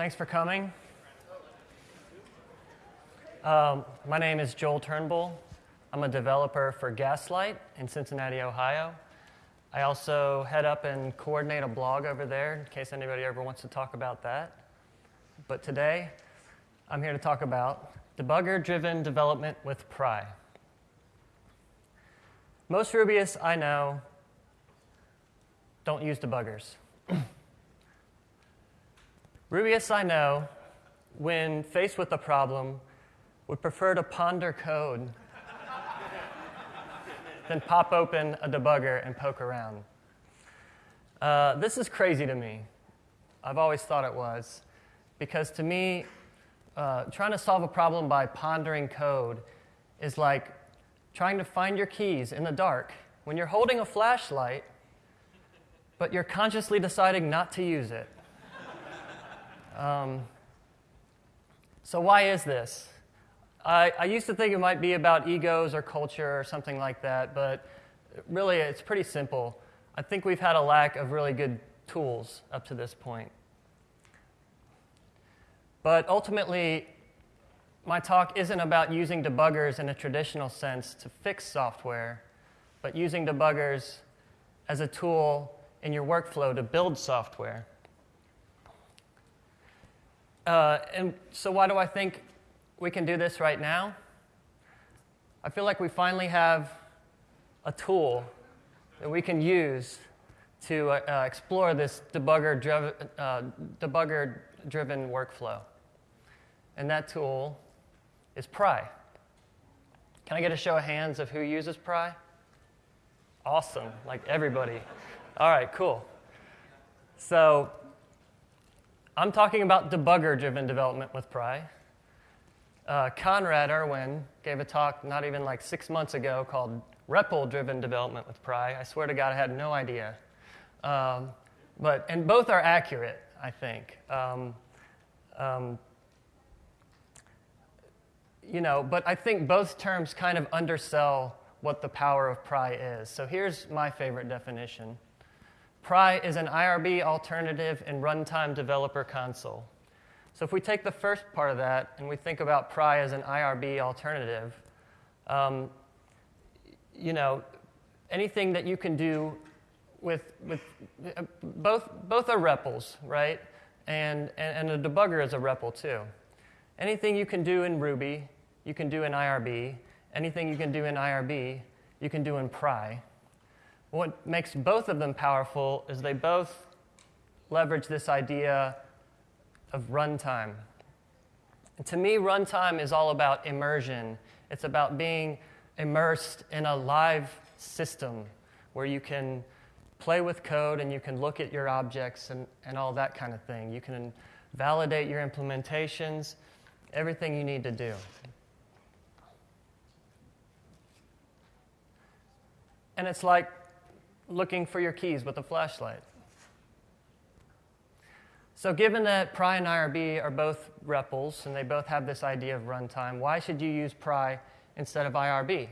Thanks for coming. Um, my name is Joel Turnbull. I'm a developer for Gaslight in Cincinnati, Ohio. I also head up and coordinate a blog over there in case anybody ever wants to talk about that. But today, I'm here to talk about debugger driven development with Pry. Most Rubyists I know don't use debuggers. Rubyists I know, when faced with a problem, would prefer to ponder code than pop open a debugger and poke around. Uh, this is crazy to me. I've always thought it was. Because to me, uh, trying to solve a problem by pondering code is like trying to find your keys in the dark when you're holding a flashlight, but you're consciously deciding not to use it. Um, so, why is this? I, I, used to think it might be about egos or culture or something like that, but really it's pretty simple. I think we've had a lack of really good tools up to this point. But ultimately, my talk isn't about using debuggers in a traditional sense to fix software, but using debuggers as a tool in your workflow to build software. Uh, and so, why do I think we can do this right now? I feel like we finally have a tool that we can use to uh, uh, explore this debugger, uh, debugger driven workflow. And that tool is Pry. Can I get a show of hands of who uses Pry? Awesome, like everybody. All right, cool. So, I'm talking about debugger driven development with Pry. Uh, Conrad Irwin gave a talk not even like six months ago called REPL driven development with Pry. I swear to God, I had no idea. Um, but, and both are accurate, I think. Um, um, you know, but I think both terms kind of undersell what the power of Pry is. So here's my favorite definition Pry is an IRB alternative and runtime developer console. So if we take the first part of that and we think about Pry as an IRB alternative, um, you know, anything that you can do with, with uh, both, both are REPLs, right? And, and, and a debugger is a REPL too. Anything you can do in Ruby you can do in IRB. Anything you can do in IRB, you can do in Pry. What makes both of them powerful is they both leverage this idea of runtime. And to me, runtime is all about immersion. It's about being immersed in a live system where you can play with code and you can look at your objects and, and all that kind of thing. You can validate your implementations, everything you need to do. and it's like looking for your keys with a flashlight. So, given that Pry and IRB are both REPLs and they both have this idea of runtime, why should you use Pry instead of IRB?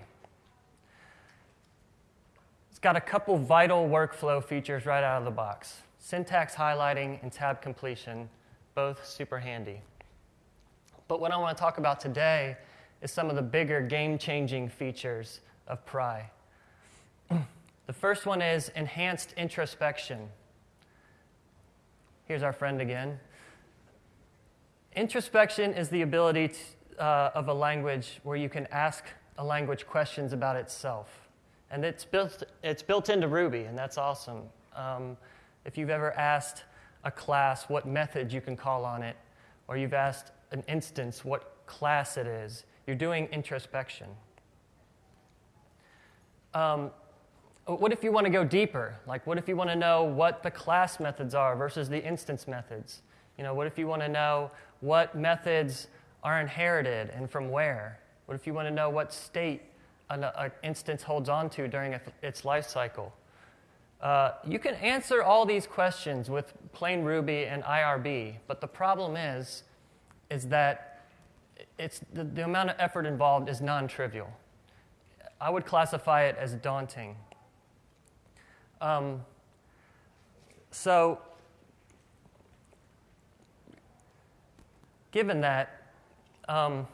It's got a couple vital workflow features right out of the box syntax highlighting and tab completion, both super handy. But what I want to talk about today is some of the bigger game changing features of Pry. The first one is enhanced introspection. Here's our friend again. Introspection is the ability to, uh, of a language where you can ask a language questions about itself. And it's built, it's built into Ruby, and that's awesome. Um, if you've ever asked a class what method you can call on it, or you've asked an instance what class it is, you're doing introspection. Um, what if you want to go deeper? Like, what if you want to know what the class methods are versus the instance methods? You know, what if you want to know what methods are inherited and from where? What if you want to know what state an, an instance holds on to during a, its life cycle? Uh, you can answer all these questions with plain Ruby and IRB, but the problem is, is that it's, the, the amount of effort involved is non-trivial. I would classify it as daunting. Um, so, given that, um,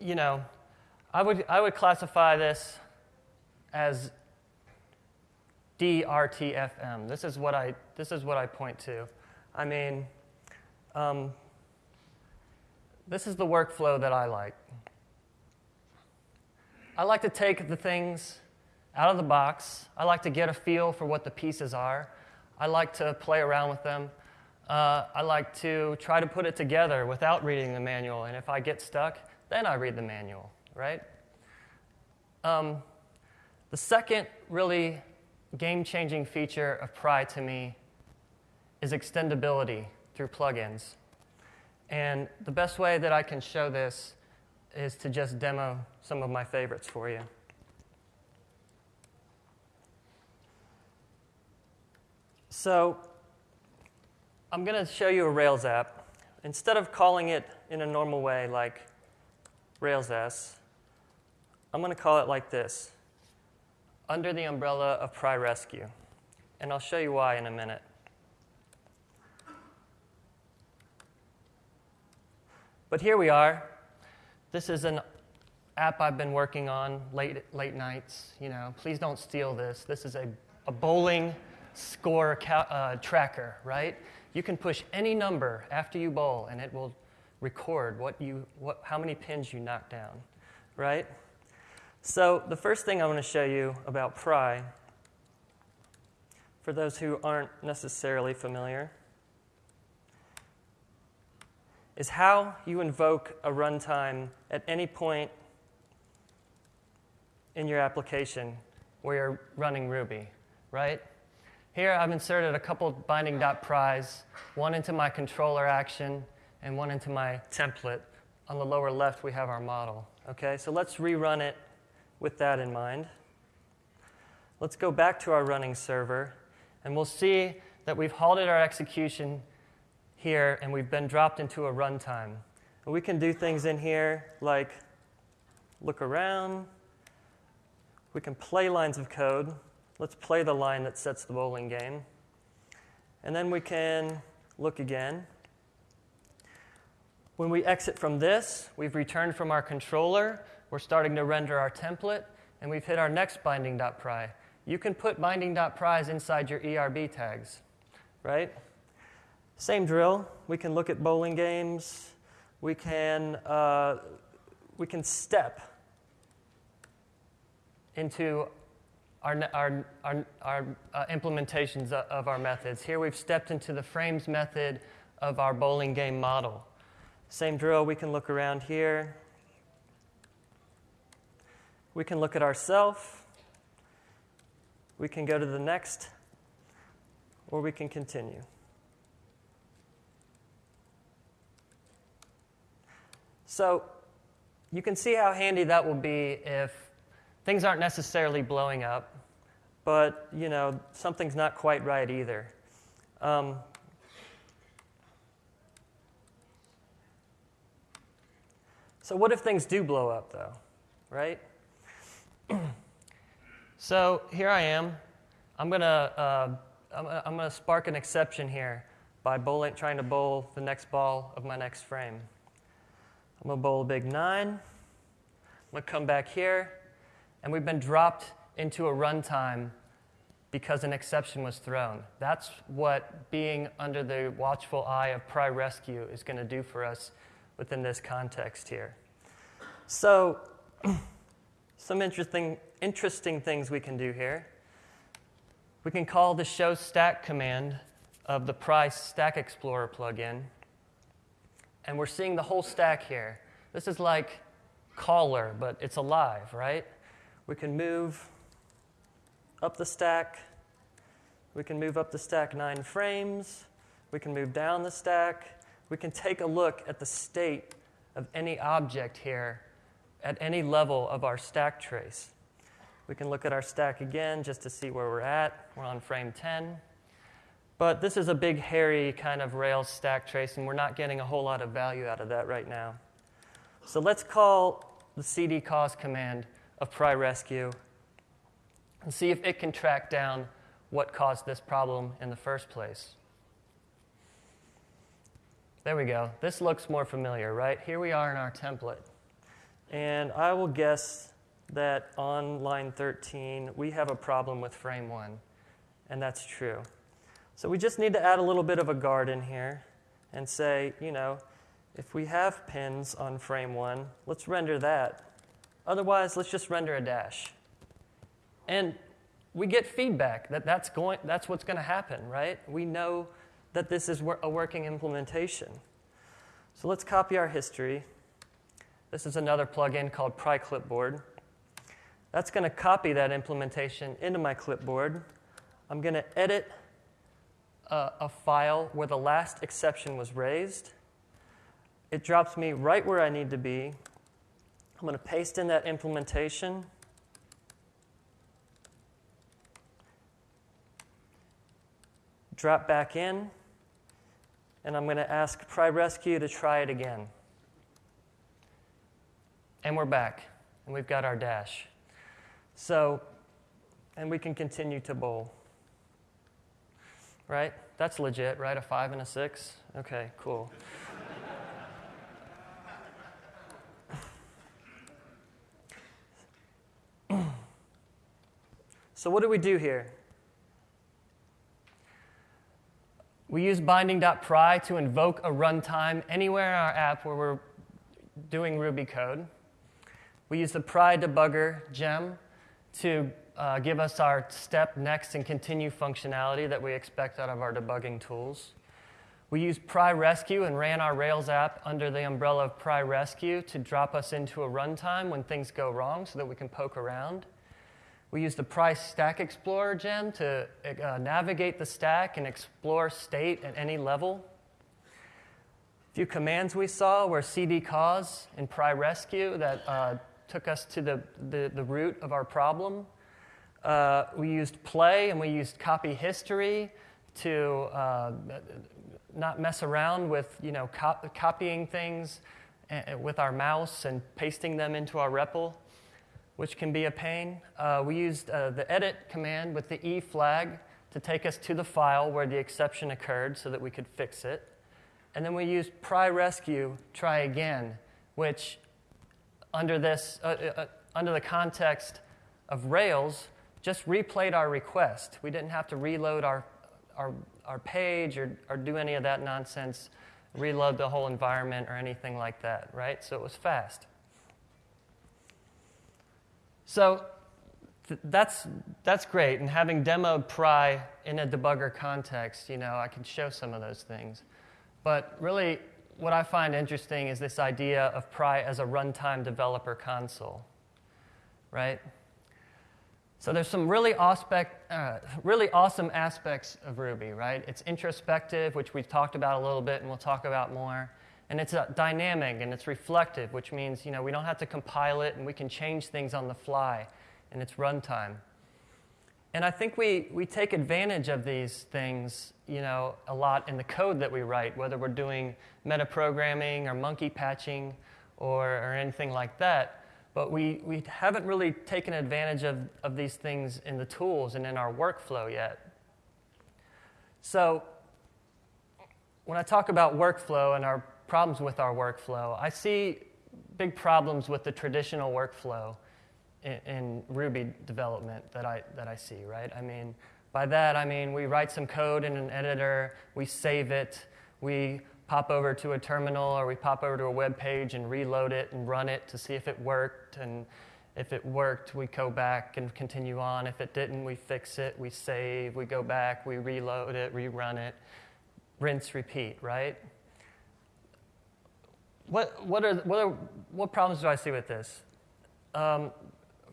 you know, I would, I would classify this as DRTFM. This is what I, this is what I point to. I mean, um, this is the workflow that I like. I like to take the things out of the box. I like to get a feel for what the pieces are. I like to play around with them. Uh, I like to try to put it together without reading the manual. And if I get stuck, then I read the manual, right? Um, the second really game changing feature of Pry to me is extendability through plugins. And the best way that I can show this is to just demo some of my favorites for you. So, I'm going to show you a Rails app. Instead of calling it in a normal way like Rails S, I'm going to call it like this under the umbrella of Pry Rescue. And I'll show you why in a minute. But here we are. This is an app I've been working on late, late nights. You know, please don't steal this. This is a, a bowling score uh, tracker, right? You can push any number after you bowl, and it will record what you, what, how many pins you knock down, right? So, the first thing I want to show you about Pry, for those who aren't necessarily familiar, is how you invoke a runtime at any point in your application where you're running Ruby, right? Here I've inserted a couple binding.pries, one into my controller action and one into my template. On the lower left, we have our model. Okay, so let's rerun it with that in mind. Let's go back to our running server, and we'll see that we've halted our execution here and we've been dropped into a runtime. We can do things in here like look around. We can play lines of code. Let's play the line that sets the bowling game. And then we can look again. When we exit from this, we've returned from our controller. We're starting to render our template, and we've hit our next binding.pry. You can put binding.pries inside your ERB tags, right? Same drill. We can look at bowling games. We can, uh, we can step into our, our, our, our uh, implementations of our methods. Here we've stepped into the frames method of our bowling game model. Same drill, we can look around here. We can look at ourself. We can go to the next, or we can continue. So you can see how handy that will be if things aren't necessarily blowing up, but you know something's not quite right either. Um, so what if things do blow up though, right? so here I am. I'm gonna uh, I'm, I'm gonna spark an exception here by bowling, trying to bowl the next ball of my next frame. I'm going to bowl a big nine. I'm going to come back here. And we've been dropped into a runtime because an exception was thrown. That's what being under the watchful eye of Pry Rescue is going to do for us within this context here. So, some interesting, interesting things we can do here. We can call the show stack command of the Pry Stack Explorer plugin and we're seeing the whole stack here. This is like caller, but it's alive, right? We can move up the stack. We can move up the stack nine frames. We can move down the stack. We can take a look at the state of any object here at any level of our stack trace. We can look at our stack again just to see where we're at. We're on frame 10. But this is a big, hairy kind of Rails stack trace, and we're not getting a whole lot of value out of that right now. So let's call the cd cause command of pry rescue and see if it can track down what caused this problem in the first place. There we go. This looks more familiar, right? Here we are in our template. And I will guess that on line 13, we have a problem with frame 1. And that's true. So we just need to add a little bit of a guard in here and say, you know, if we have pins on frame 1, let's render that. Otherwise, let's just render a dash. And we get feedback that that's, going, that's what's going to happen, right? We know that this is a working implementation. So let's copy our history. This is another plugin called Pry Clipboard. That's going to copy that implementation into my clipboard. I'm going to edit a, a, file where the last exception was raised. It drops me right where I need to be. I'm going to paste in that implementation. Drop back in and I'm going to ask PryRescue to try it again. And we're back, and we've got our dash. So, and we can continue to bowl. Right? That's legit, right? A five and a six? Okay, cool. so, what do we do here? We use binding.pry to invoke a runtime anywhere in our app where we're doing Ruby code. We use the pry debugger gem to uh, give us our step, next, and continue functionality that we expect out of our debugging tools. We use PryRescue and ran our Rails app under the umbrella of PryRescue to drop us into a runtime when things go wrong so that we can poke around. We use the Pry Stack Explorer gem to uh, navigate the stack and explore state at any level. A few commands we saw were cd cause and PryRescue that uh, took us to the, the, the, root of our problem. Uh, we used play and we used copy history to uh, not mess around with you know, cop- copying things uh, with our mouse and pasting them into our REPL which can be a pain. Uh, we used uh, the edit command with the E flag to take us to the file where the exception occurred so that we could fix it. And then we used pry rescue try again, which under this, uh, uh, uh, under the context of Rails, just replayed our request. We didn't have to reload our, our, our page or, or do any of that nonsense, reload the whole environment or anything like that, right? So it was fast. So th- that's, that's great. And having demoed Pry in a debugger context, you know, I can show some of those things. But really, what I find interesting is this idea of Pry as a runtime developer console, right? So there's some really, aspect, uh, really awesome aspects of Ruby, right? It's introspective, which we've talked about a little bit and we'll talk about more. And it's dynamic and it's reflective, which means you know, we don't have to compile it and we can change things on the fly in its runtime. And I think we, we take advantage of these things you know, a lot in the code that we write, whether we're doing metaprogramming or monkey patching or, or anything like that. But we, we haven't really taken advantage of, of these things in the tools and in our workflow yet. So when I talk about workflow and our problems with our workflow. I see big problems with the traditional workflow in, in, Ruby development that I, that I see, right? I mean, by that I mean we write some code in an editor, we save it, we pop over to a terminal or we pop over to a web page and reload it and run it to see if it worked. And if it worked, we go back and continue on. If it didn't, we fix it, we save, we go back, we reload it, rerun it, rinse, repeat, right? What, what, are, what, are, what problems do I see with this? Um,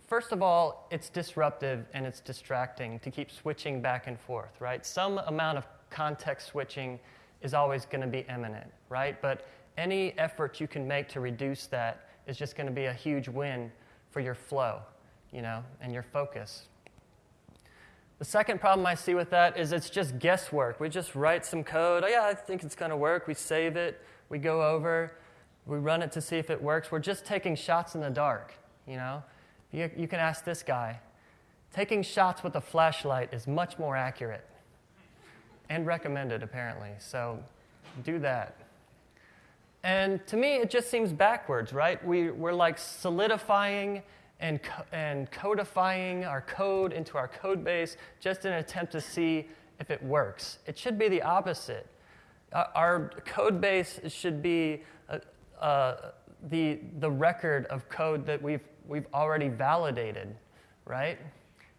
first of all, it's disruptive and it's distracting to keep switching back and forth, right? Some amount of context switching is always going to be imminent, right? But any effort you can make to reduce that is just going to be a huge win for your flow, you know, and your focus. The second problem I see with that is it's just guesswork. We just write some code. Oh, yeah, I think it's going to work. We save it. We go over. We run it to see if it works. We're just taking shots in the dark, you know? You, you can ask this guy. taking shots with a flashlight is much more accurate and recommended, apparently. So do that. And to me, it just seems backwards, right? We, we're like solidifying and, and codifying our code into our code base just in an attempt to see if it works. It should be the opposite. Our code base should be uh, uh, the, the record of code that we've, we've already validated, right?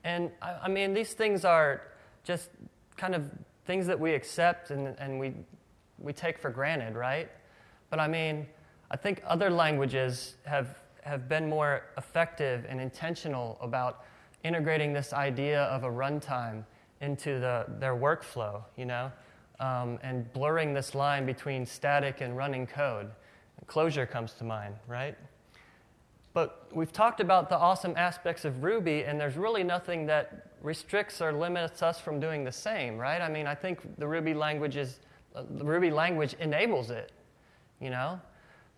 And I, I mean, these things are just kind of things that we accept and, and we, we take for granted, right? But I mean, I think other languages have, have been more effective and intentional about integrating this idea of a runtime into the, their workflow, you know, um, and blurring this line between static and running code. Clojure comes to mind, right? But we've talked about the awesome aspects of Ruby, and there's really nothing that restricts or limits us from doing the same, right? I mean, I think the Ruby language is, uh, the Ruby language enables it, you know?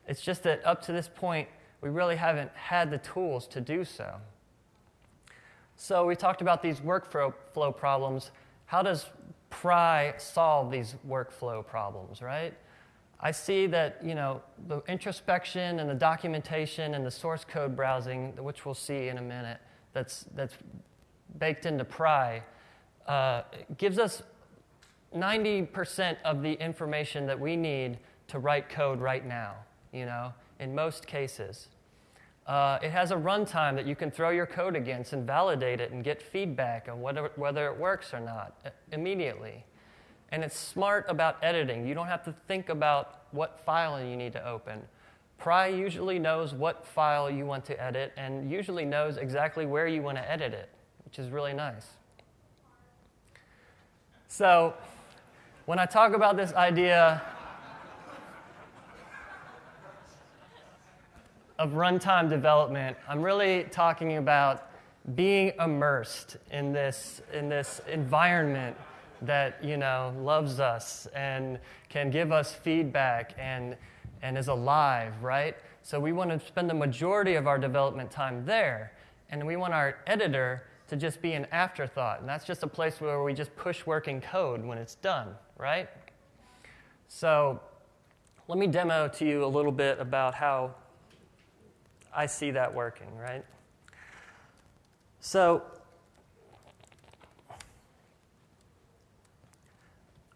It's just that up to this point, we really haven't had the tools to do so. So we talked about these workflow flow problems. How does Pry solve these workflow problems, right? I see that, you know, the introspection and the documentation and the source code browsing, which we'll see in a minute, that's, that's baked into Pry, uh, gives us 90% of the information that we need to write code right now, you know, in most cases. Uh, it has a runtime that you can throw your code against and validate it and get feedback on whether, whether it works or not uh, immediately. And it's smart about editing. You don't have to think about what file you need to open. Pry usually knows what file you want to edit and usually knows exactly where you want to edit it, which is really nice. So, when I talk about this idea of runtime development, I'm really talking about being immersed in this, in this environment that you know loves us and can give us feedback and, and is alive, right? So we want to spend the majority of our development time there, and we want our editor to just be an afterthought, and that's just a place where we just push working code when it's done, right? So let me demo to you a little bit about how I see that working, right? So,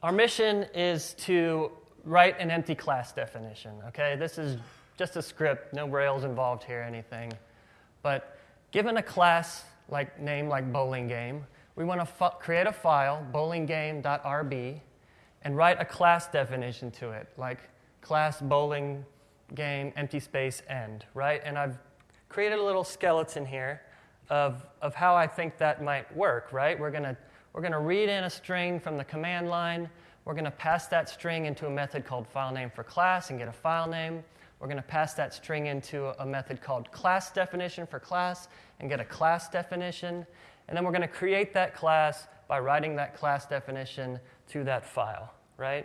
our mission is to write an empty class definition, okay? This is just a script, no Rails involved here, anything. But given a class like name like bowling game, we want to create a file, bowlinggame.rb, and write a class definition to it, like class bowling game, empty space, end, right? And I've created a little skeleton here of, of how I think that might work, right? We're going to we're going to read in a string from the command line. We're going to pass that string into a method called file name for class and get a file name. We're going to pass that string into a method called class definition for class and get a class definition. And then we're going to create that class by writing that class definition to that file, right?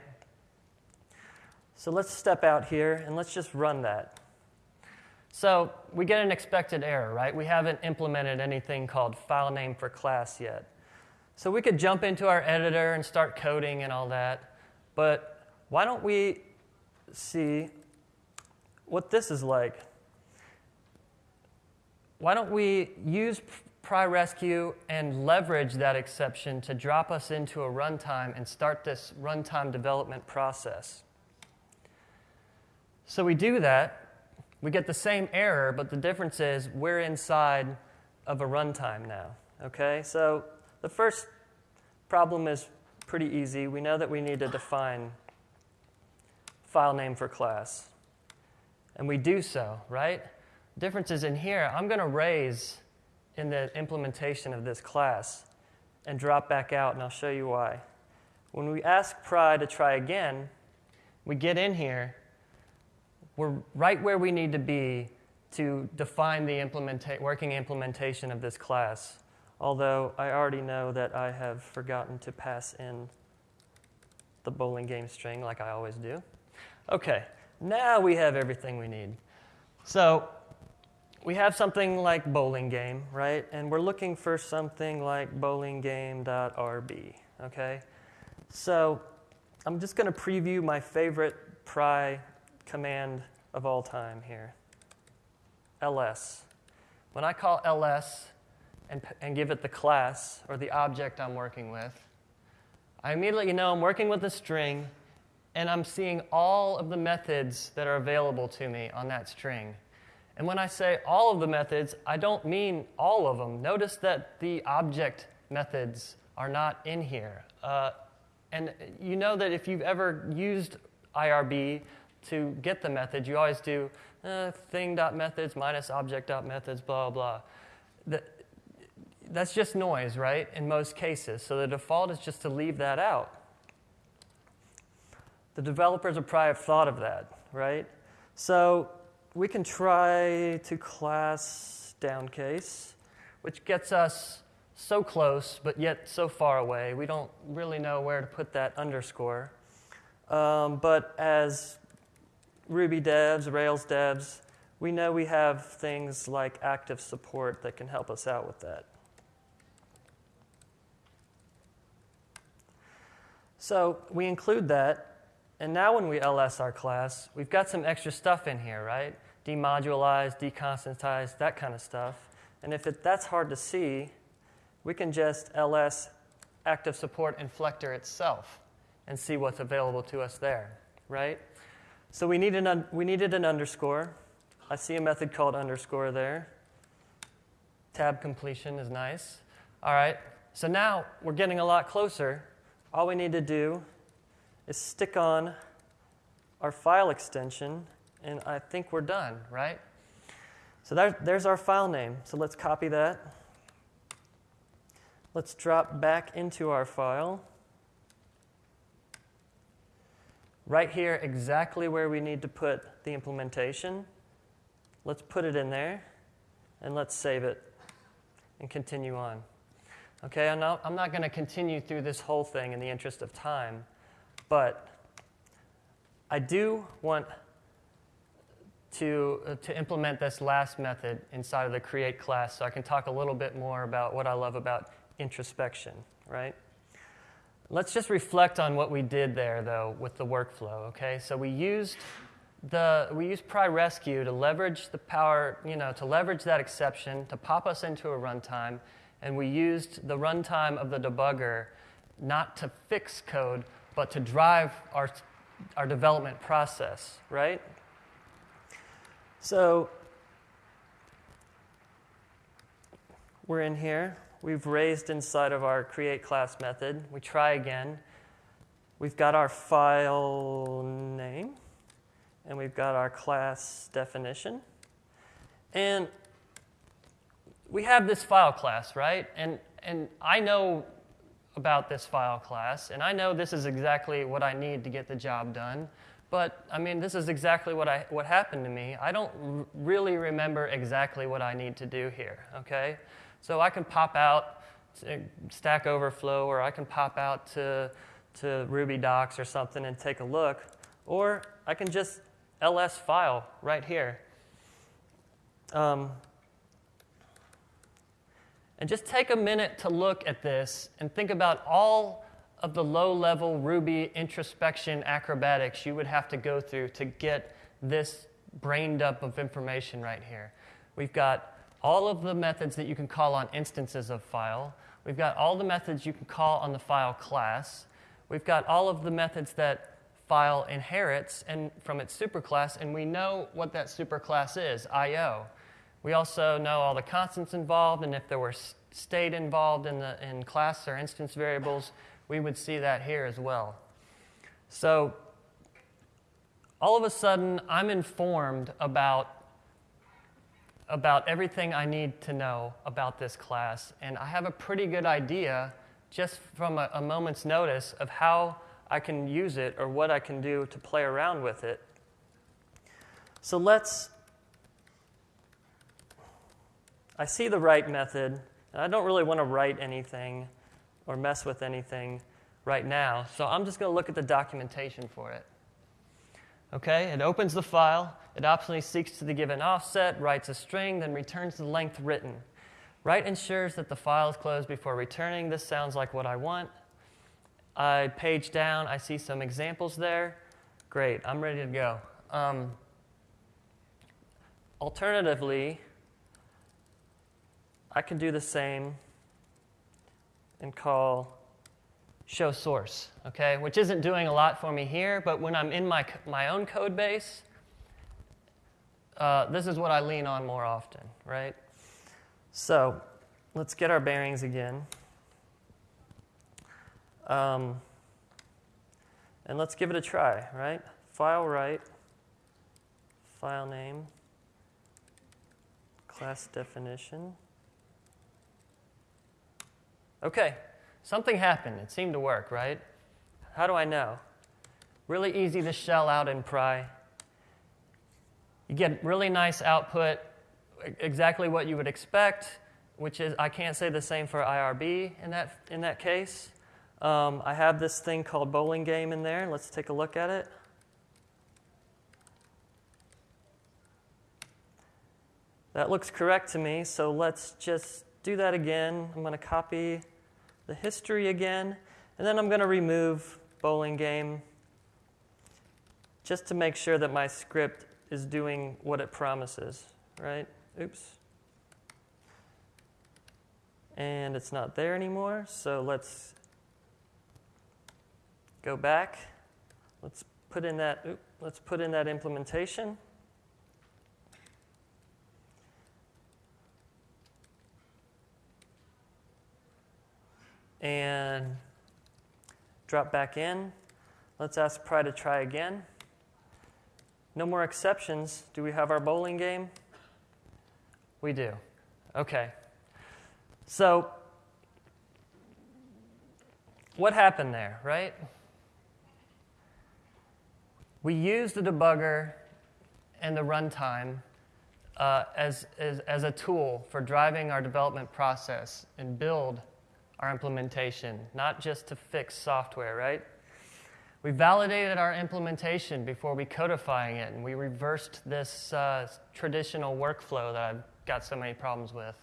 So let's step out here and let's just run that. So we get an expected error, right? We haven't implemented anything called file name for class yet. So we could jump into our editor and start coding and all that. But why don't we see what this is like? Why don't we use PryRescue and leverage that exception to drop us into a runtime and start this runtime development process? So we do that. We get the same error, but the difference is we're inside of a runtime now. Okay? So the first problem is pretty easy. We know that we need to define file name for class. And we do so, right? Difference is in here, I'm going to raise in the implementation of this class and drop back out, and I'll show you why. When we ask Pry to try again, we get in here we're right where we need to be to define the implementa- working implementation of this class, although I already know that I have forgotten to pass in the bowling game string like I always do. Okay, now we have everything we need. So we have something like bowling game, right? And we're looking for something like bowlinggame.rb, okay? So I'm just going to preview my favorite pry command of all time here ls. When I call ls and, and give it the class or the object I'm working with, I immediately know I'm working with a string and I'm seeing all of the methods that are available to me on that string. And when I say all of the methods, I don't mean all of them. Notice that the object methods are not in here. Uh, and you know that if you've ever used IRB to get the method, you always do uh, thing.methods minus object.methods, blah, blah. The, that's just noise, right, in most cases. So the default is just to leave that out. The developers will probably have thought of that, right? So we can try to class downcase, which gets us so close, but yet so far away. We don't really know where to put that underscore. Um, but as Ruby devs, Rails devs, we know we have things like active support that can help us out with that. So we include that, and now when we ls our class, we've got some extra stuff in here, right? Demodulize, deconstantize, that kind of stuff. And if it, that's hard to see, we can just ls active support inflector itself and see what's available to us there, right? So we, need an we needed an underscore. I see a method called underscore there. Tab completion is nice. All right, so now we're getting a lot closer. All we need to do is stick on our file extension, and I think we're done, right? So there, there's our file name. So let's copy that. Let's drop back into our file. Right here, exactly where we need to put the implementation. Let's put it in there, and let's save it and continue on. Okay, I'm not, I'm not going to continue through this whole thing in the interest of time, but I do want to, uh, to implement this last method inside of the create class so I can talk a little bit more about what I love about introspection, right? Let's just reflect on what we did there, though, with the workflow, okay? So we used the, we used pry rescue to leverage the power, you know, to leverage that exception, to pop us into a runtime, and we used the runtime of the debugger not to fix code, but to drive our, our development process, right? So we're in here. We've raised inside of our create class method. We try again. We've got our file name, and we've got our class definition. And we have this file class, right? And, and I know about this file class, and I know this is exactly what I need to get the job done. But I mean, this is exactly what, I, what happened to me. I don't r- really remember exactly what I need to do here, okay? So I can pop out Stack Overflow, or I can pop out to, to Ruby Docs or something and take a look, or I can just ls file right here. Um, and just take a minute to look at this and think about all of the low level Ruby introspection acrobatics you would have to go through to get this brain dump of information right here. We've got all of the methods that you can call on instances of file. We've got all the methods you can call on the file class. We've got all of the methods that file inherits and from its superclass, and we know what that superclass is, IO. We also know all the constants involved, and if there were state involved in, the, in class or instance variables, we would see that here as well. So all of a sudden, I'm informed about about everything I need to know about this class, and I have a pretty good idea just from a, a, moment's notice of how I can use it or what I can do to play around with it. So let's. I see the write method, and I don't really want to write anything or mess with anything right now, so I'm just going to look at the documentation for it. Okay, it opens the file, it optionally seeks to the given offset, writes a string, then returns the length written. Write ensures that the file is closed before returning. This sounds like what I want. I page down, I see some examples there. Great, I'm ready to go. Um, alternatively, I can do the same and call show source, okay, which isn't doing a lot for me here, but when I'm in my, my own code base, uh, this is what I lean on more often, right? So let's get our bearings again. Um, and let's give it a try, right? File write, file name, class definition. Okay, something happened. It seemed to work, right? How do I know? Really easy to shell out and Pry. You get really nice output, exactly what you would expect, which is I can't say the same for IRB in that, in that case. Um, I have this thing called bowling game in there. Let's take a look at it. That looks correct to me, so let's just do that again. I'm going to copy the history again, and then I'm going to remove bowling game just to make sure that my script is doing what it promises, right? Oops. And it's not there anymore, so let's go back. Let's put in that, oops, let's put in that implementation. And drop back in. Let's ask Pry to try again. No more exceptions. Do we have our bowling game? We do. Okay. So, what happened there, right? We used the debugger and the runtime uh, as, as, as a tool for driving our development process and build our implementation, not just to fix software, right? We validated our implementation before we codifying it, and we reversed this uh, traditional workflow that I've got so many problems with.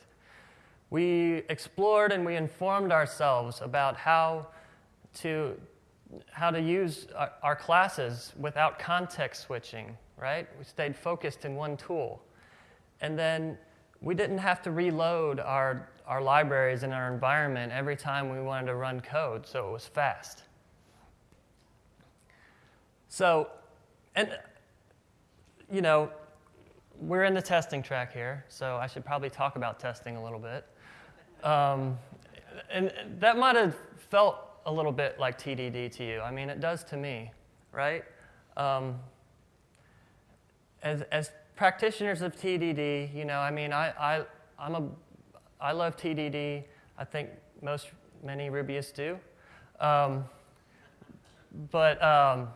We explored and we informed ourselves about how to, how to use our, our classes without context switching, right? We stayed focused in one tool. And then we didn't have to reload our, our libraries and our environment every time we wanted to run code, so it was fast. So, and, you know, we're in the testing track here, so I should probably talk about testing a little bit. Um, and that might have felt a little bit like TDD to you. I mean, it does to me, right? Um, as, as practitioners of TDD, you know, I mean, I, I, I'm a, I love TDD. I think most, many Rubyists do. Um, but, um,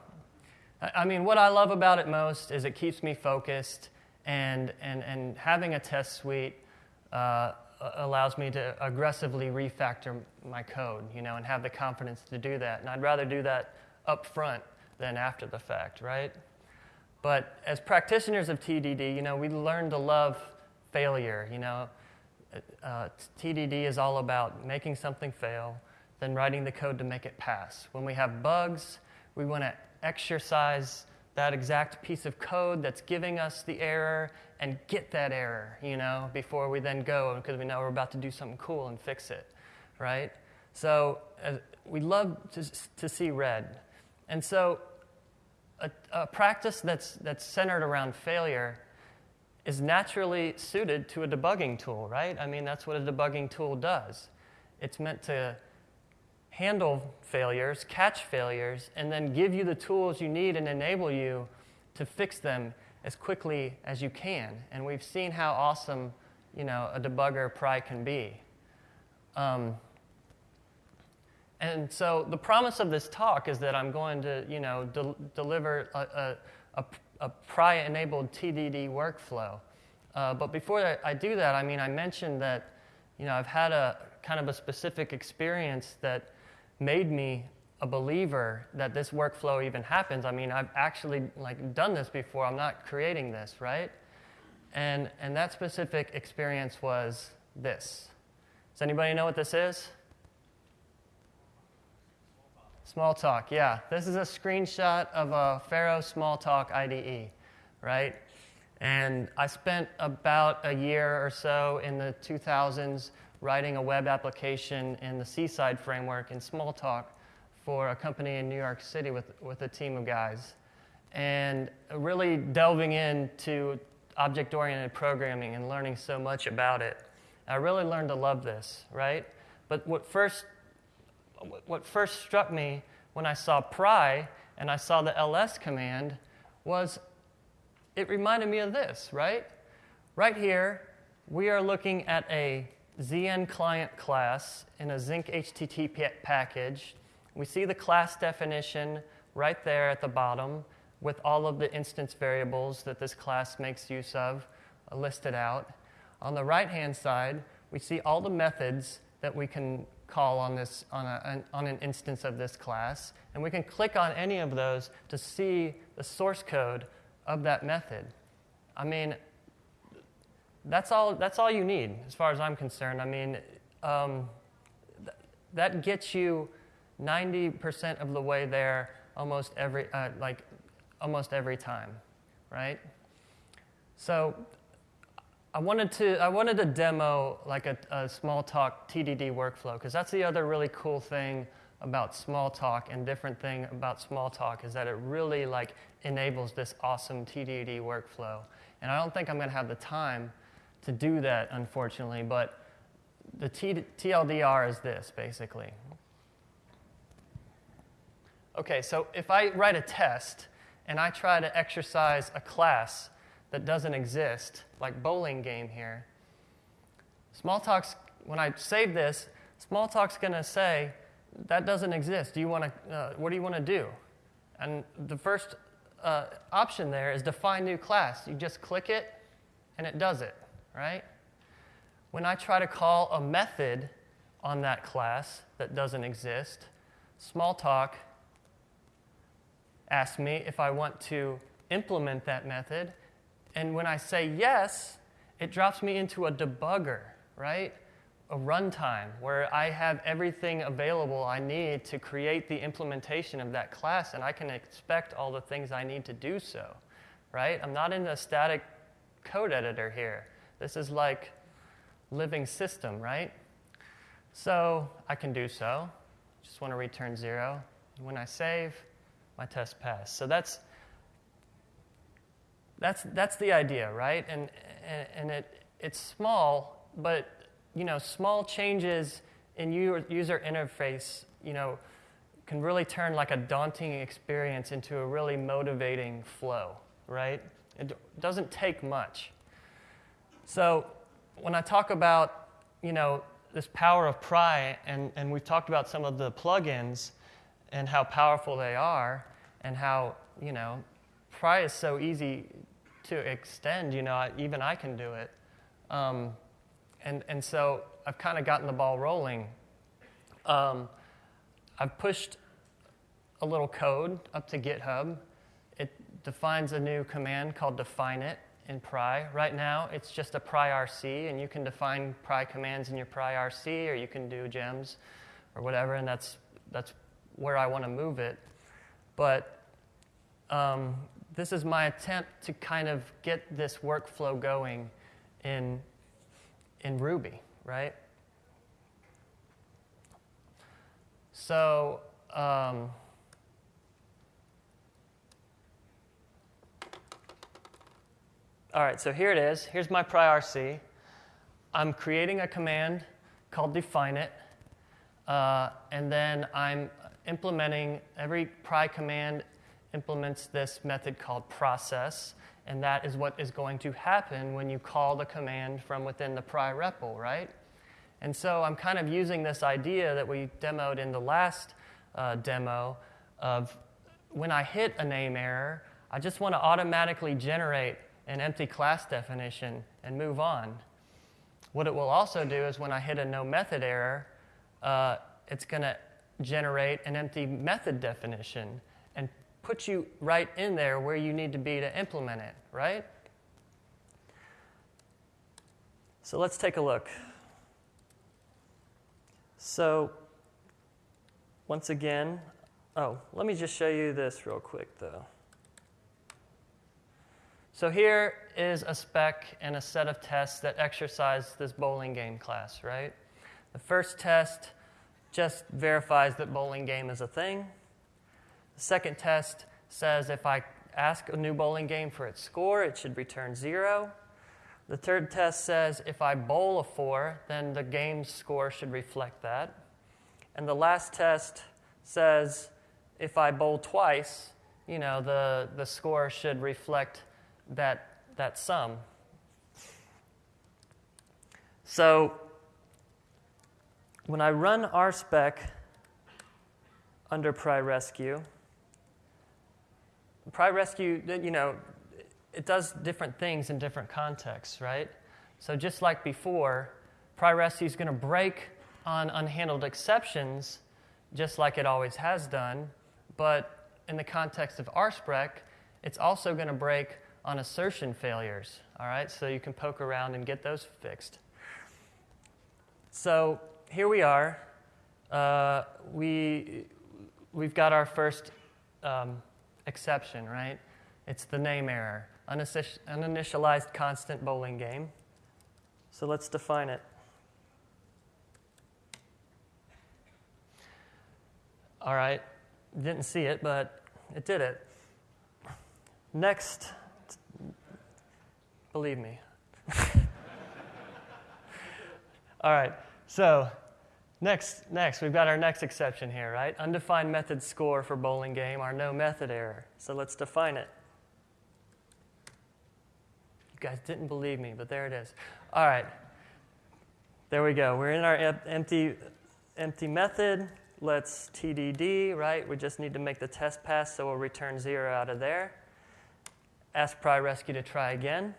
I, mean, what I love about it most is it keeps me focused, and, and, and having a test suite uh, allows me to aggressively refactor my code, you know, and have the confidence to do that. And I'd rather do that up front than after the fact, right? But as practitioners of TDD, you know, we learn to love failure. You know, uh, TDD is all about making something fail, then writing the code to make it pass. When we have bugs, we want to exercise that exact piece of code that's giving us the error and get that error, you know, before we then go because we know we're about to do something cool and fix it, right? So uh, we love to, to see red. And so a, a practice that's, that's centered around failure is naturally suited to a debugging tool, right? I mean, that's what a debugging tool does. It's meant to handle failures, catch failures, and then give you the tools you need and enable you to fix them as quickly as you can. And we've seen how awesome, you know, a debugger pry can be. Um, and so the promise of this talk is that I'm going to, you know, de- deliver a, a, a, a Pry-enabled TDD workflow. Uh, but before I, I do that, I mean, I mentioned that, you know, I've had a kind of a specific experience that made me a believer that this workflow even happens. I mean, I've actually like done this before. I'm not creating this, right? And and that specific experience was this. Does anybody know what this is? Smalltalk, yeah. This is a screenshot of a Pharo Smalltalk IDE, right? And I spent about a year or so in the 2000s writing a web application in the Seaside framework in Smalltalk for a company in New York City with, with a team of guys. And really delving into object oriented programming and learning so much about it. I really learned to love this, right? But what first what first struck me when I saw pry and I saw the ls command was it reminded me of this, right? Right here, we are looking at a ZN client class in a Zinc HTTP package. We see the class definition right there at the bottom with all of the instance variables that this class makes use of uh, listed out. On the right hand side, we see all the methods that we can call on, this, on, a, an, on an instance of this class, and we can click on any of those to see the source code of that method. I mean, that's all, that's all you need as far as I'm concerned. I mean, um, th- that gets you 90% of the way there almost every, uh, like, almost every time, right? So I wanted to, I wanted to demo like a, a Smalltalk TDD workflow because that's the other really cool thing about Smalltalk and different thing about Smalltalk is that it really like enables this awesome TDD workflow. And I don't think I'm going to have the time to do that, unfortunately, but the T- TLDR is this basically. Okay, so if I write a test and I try to exercise a class that doesn't exist, like bowling game here. Smalltalk's, when I save this, Smalltalk's going to say, that doesn't exist. Do you want to, uh, what do you want to do? And the first uh, option there is define new class. You just click it, and it does it, right? When I try to call a method on that class that doesn't exist, Smalltalk asks me if I want to implement that method, and when I say yes, it drops me into a debugger, right? A runtime where I have everything available I need to create the implementation of that class, and I can expect all the things I need to do so, right? I'm not in a static code editor here. This is like living system, right? So I can do so. Just want to return zero. When I save, my test passed. So that's that's, that's the idea, right? And, and, and it, it's small, but you know, small changes in user interface, you know, can really turn like a daunting experience into a really motivating flow, right? It doesn't take much. So when I talk about, you know, this power of Pry, and, and we've talked about some of the plugins and how powerful they are, and how, you know, Pry is so easy to extend, you know, even I can do it. Um, and, and so I've kind of gotten the ball rolling. Um, I've pushed a little code up to GitHub. It defines a new command called define it in pry. Right now, it's just a pryrc, and you can define pry commands in your pryrc, or you can do gems or whatever, and that's, that's where I want to move it. But um, this is my attempt to kind of get this workflow going in, in Ruby, right? So, um, all right, so here it is. Here's my pryrc. I'm creating a command called define it, uh, and then I'm implementing every pry command implements this method called process, and that is what is going to happen when you call the command from within the pry REPL, right? And so I'm kind of using this idea that we demoed in the last uh, demo of when I hit a name error, I just want to automatically generate an empty class definition and move on. What it will also do is when I hit a no method error, uh, it's going to generate an empty method definition put you right in there where you need to be to implement it, right? So let's take a look. So, once again, oh, let me just show you this real quick though. So here is a spec and a set of tests that exercise this bowling game class, right? The first test just verifies that bowling game is a thing. The second test says if I ask a new bowling game for its score, it should return zero. The third test says if I bowl a four, then the game's score should reflect that. And the last test says if I bowl twice, you know, the, the score should reflect that, that sum. So when I run RSpec under PryRescue, PryRescue, you know, it does different things in different contexts, right? So just like before, PryRescue is going to break on unhandled exceptions, just like it always has done. But in the context of RSpec, it's also going to break on assertion failures, all right? So you can poke around and get those fixed. So here we are. Uh, we, we've got our first um, exception, right? It's the name error, uninitialized constant bowling game. So let's define it. All right, didn't see it, but it did it. Next Believe me. All right, so next, next, we've got our next exception here, right? Undefined method score for bowling game, our no method error. So let's define it. You guys didn't believe me, but there it is. All right, there we go. We're in our empty, empty method. Let's TDD, right? We just need to make the test pass, so we'll return zero out of there. Ask Pry Rescue to try again.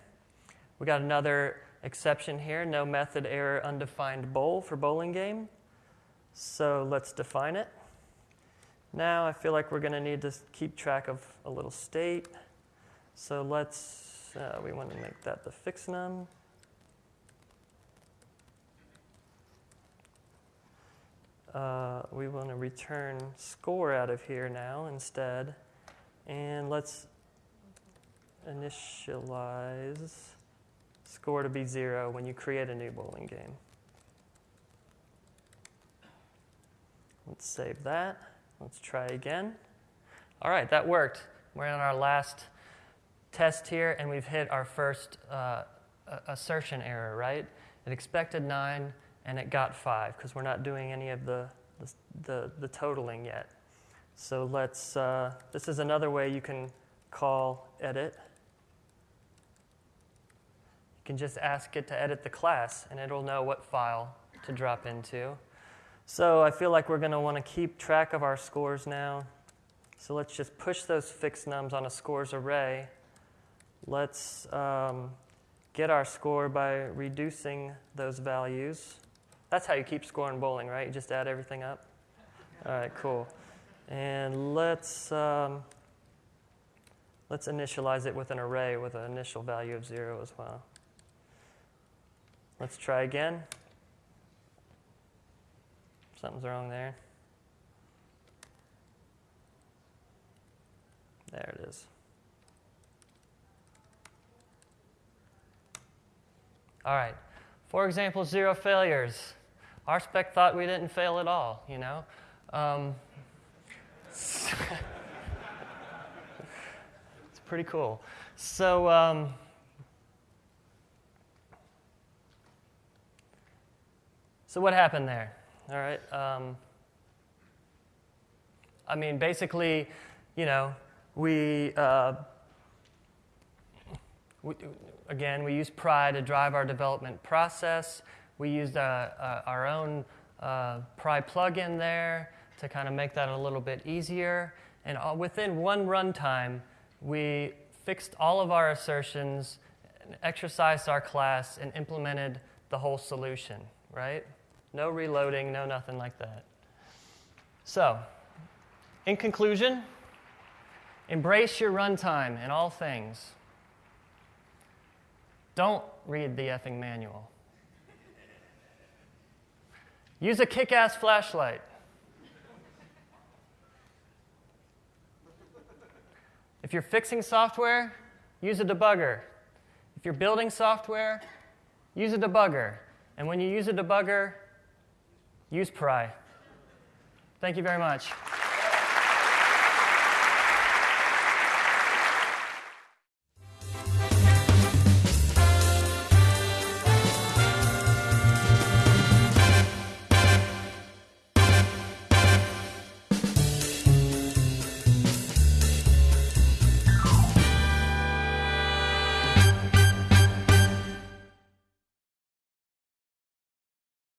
We got another exception here no method error undefined bowl for bowling game. So let's define it. Now I feel like we're going to need to keep track of a little state. So let's, uh, we want to make that the Fixnum. Uh, we want to return score out of here now instead. And let's initialize score to be zero when you create a new bowling game. Let's save that. Let's try again. All right, that worked. We're in our last test here, and we've hit our first uh, assertion error, right? It expected nine, and it got five because we're not doing any of the, the, the, the totaling yet. So let's, uh, this is another way you can call edit You can just ask it to edit the class and it'll know what file to drop into. So I feel like we're going to want to keep track of our scores now. So let's just push those Fixnums on a scores array. Let's um, get our score by reducing those values. That's how you keep scoring bowling, right? You just add everything up. All right, cool. And let's um, let's initialize it with an array with an initial value of zero as well. Let's try again. Something's wrong there. There it is. All right. For example, zero failures. Our spec thought we didn't fail at all, you know? Um, it's pretty cool. So, um, So, what happened there? All right. Um, I mean, basically, you know, we, uh, we, again, we use Pry to drive our development process. We used uh, uh, our own uh, Pry plugin there to kind of make that a little bit easier. And within one runtime, we fixed all of our assertions, exercised our class, and implemented the whole solution, right? No reloading, no nothing like that. So, in conclusion, embrace your runtime in all things. Don't read the effing manual. Use a kick ass flashlight. If you're fixing software, use a debugger. If you're building software, use a debugger. And when you use a debugger, use pry. Thank you very much.